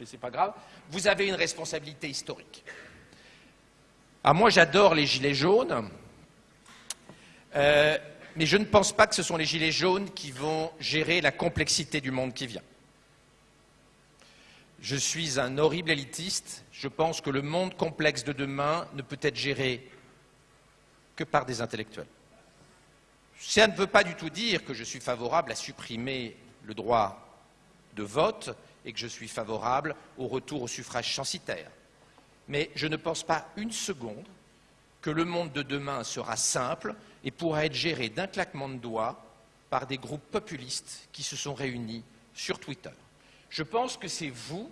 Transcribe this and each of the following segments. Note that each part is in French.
mais ce n'est pas grave, vous avez une responsabilité historique. Ah, moi, j'adore les gilets jaunes, euh, mais je ne pense pas que ce sont les gilets jaunes qui vont gérer la complexité du monde qui vient. Je suis un horrible élitiste. Je pense que le monde complexe de demain ne peut être géré que par des intellectuels. Ça ne veut pas du tout dire que je suis favorable à supprimer le droit de vote et que je suis favorable au retour au suffrage censitaire. Mais je ne pense pas une seconde que le monde de demain sera simple et pourra être géré d'un claquement de doigts par des groupes populistes qui se sont réunis sur Twitter. Je pense que c'est vous,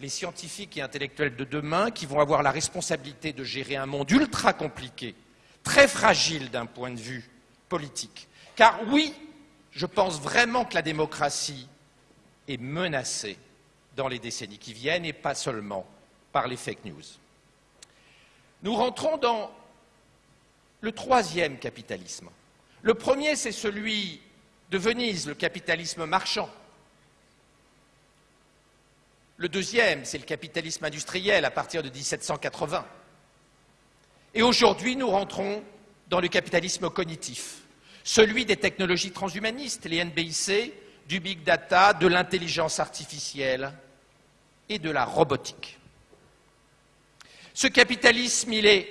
les scientifiques et intellectuels de demain, qui vont avoir la responsabilité de gérer un monde ultra compliqué, très fragile d'un point de vue politique. Car oui, je pense vraiment que la démocratie est menacée dans les décennies qui viennent et pas seulement par les fake news. Nous rentrons dans le troisième capitalisme. Le premier, c'est celui de Venise, le capitalisme marchand. Le deuxième, c'est le capitalisme industriel à partir de 1780. Et aujourd'hui, nous rentrons dans le capitalisme cognitif, celui des technologies transhumanistes, les NBIC, du big data, de l'intelligence artificielle et de la robotique. Ce capitalisme, il est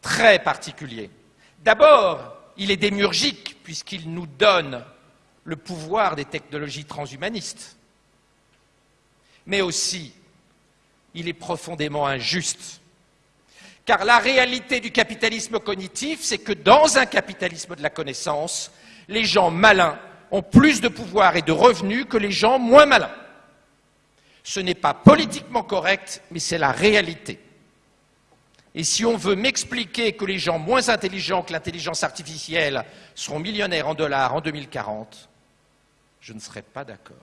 très particulier. D'abord, il est démurgique puisqu'il nous donne le pouvoir des technologies transhumanistes. Mais aussi, il est profondément injuste. Car la réalité du capitalisme cognitif, c'est que dans un capitalisme de la connaissance, les gens malins ont plus de pouvoir et de revenus que les gens moins malins. Ce n'est pas politiquement correct, mais c'est la réalité. Et si on veut m'expliquer que les gens moins intelligents que l'intelligence artificielle seront millionnaires en dollars en 2040, je ne serai pas d'accord.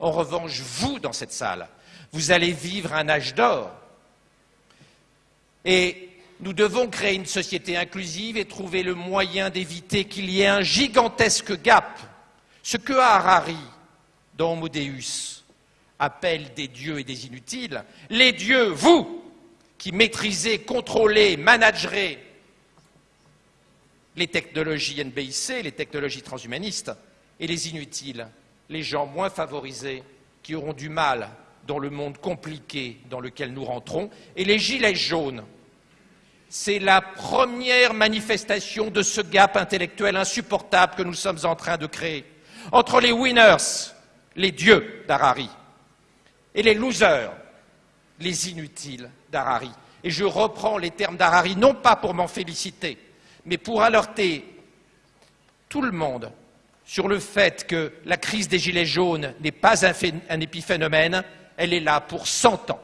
En revanche, vous, dans cette salle, vous allez vivre un âge d'or. Et nous devons créer une société inclusive et trouver le moyen d'éviter qu'il y ait un gigantesque gap. Ce que Harari, dans Homo Deus, appelle des dieux et des inutiles, les dieux, vous, qui maîtrisez, contrôlez, managerez les technologies NBIC, les technologies transhumanistes, et les inutiles, les gens moins favorisés qui auront du mal dans le monde compliqué dans lequel nous rentrons, et les gilets jaunes. C'est la première manifestation de ce gap intellectuel insupportable que nous sommes en train de créer entre les winners, les dieux d'Harari, et les losers, les inutiles d'Harari. Et je reprends les termes d'Harari, non pas pour m'en féliciter, mais pour alerter tout le monde sur le fait que la crise des Gilets jaunes n'est pas un, un épiphénomène, elle est là pour 100 ans.